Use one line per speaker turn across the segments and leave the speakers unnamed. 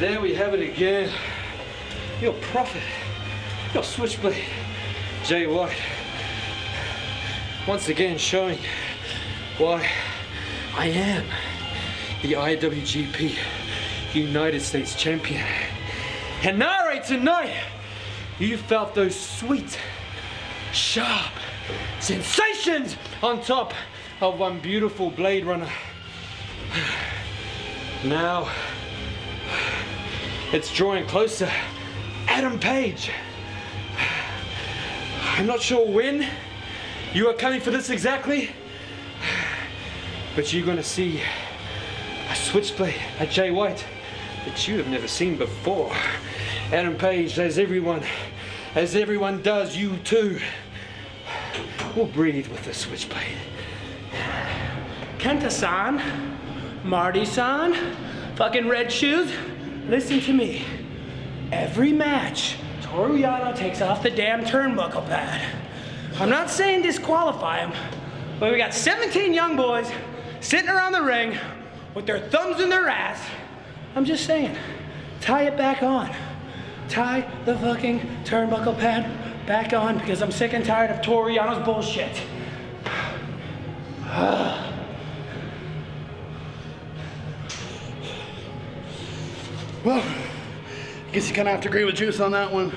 There we have it again. Your prophet, your switchblade, Jay White. Once again showing why I am the IWGP United States Champion. And Nare, tonight, you felt those sweet, sharp sensations on top of one beautiful Blade Runner. Now, it's drawing closer. Adam Page. I'm not sure when you are coming for this exactly, but you're gonna see a switchblade, a Jay White, that you have never seen before. Adam Page, as everyone, as everyone does, you too will breathe with the switchblade.
Kenta-san, Marty-san, fucking red shoes, listen to me. Every match, Toru Yano takes off the damn turnbuckle pad. I'm not saying disqualify him, but we got 17 young boys sitting around the ring with their thumbs in their ass. I'm just saying, tie it back on. Tie the fucking turnbuckle pad back on because I'm sick and tired of Toru Yano's bullshit.
Well, I guess you kind of have to agree with Juice on that one.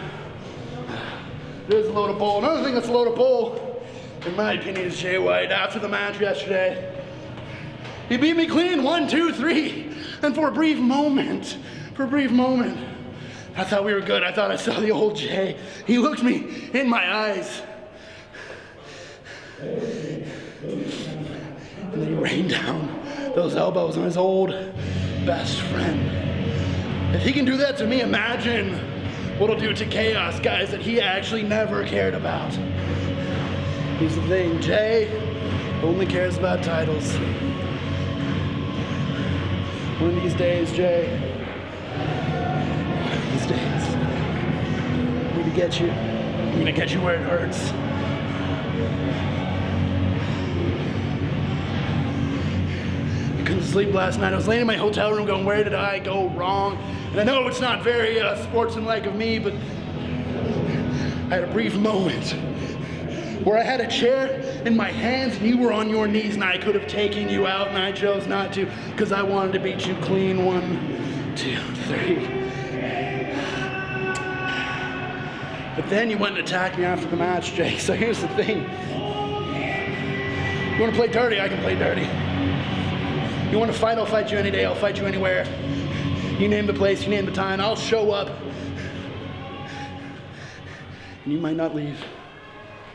It is a load of bull. Another thing that's a load of bull, in my opinion, is Jay White. After the match yesterday, he beat me clean, one, two, three. And for a brief moment, for a brief moment, I thought we were good. I thought I saw the old Jay. He looked me in my eyes. And then he rained down those elbows on his old best friend. If he can do that to me, imagine what he'll do to Chaos, guys that he actually never cared about. Here's the thing, Jay only cares about titles. One of these days, Jay, one of these days, I'm gonna get you. I'm gonna get you where it hurts. Sleep last night. I was laying in my hotel room going, where did I go wrong? And I know it's not very uh, sportsmanlike of me, but I had a brief moment where I had a chair in my hands and you were on your knees and I could have taken you out and I chose not to because I wanted to beat you clean. One, two, three. But then you went and attacked me after the match, Jake. So here's the thing. You want to play dirty? I can play dirty. You want to fight? I'll fight you any day. I'll fight you anywhere. You name the place, you name the time, I'll show up. And you might not leave.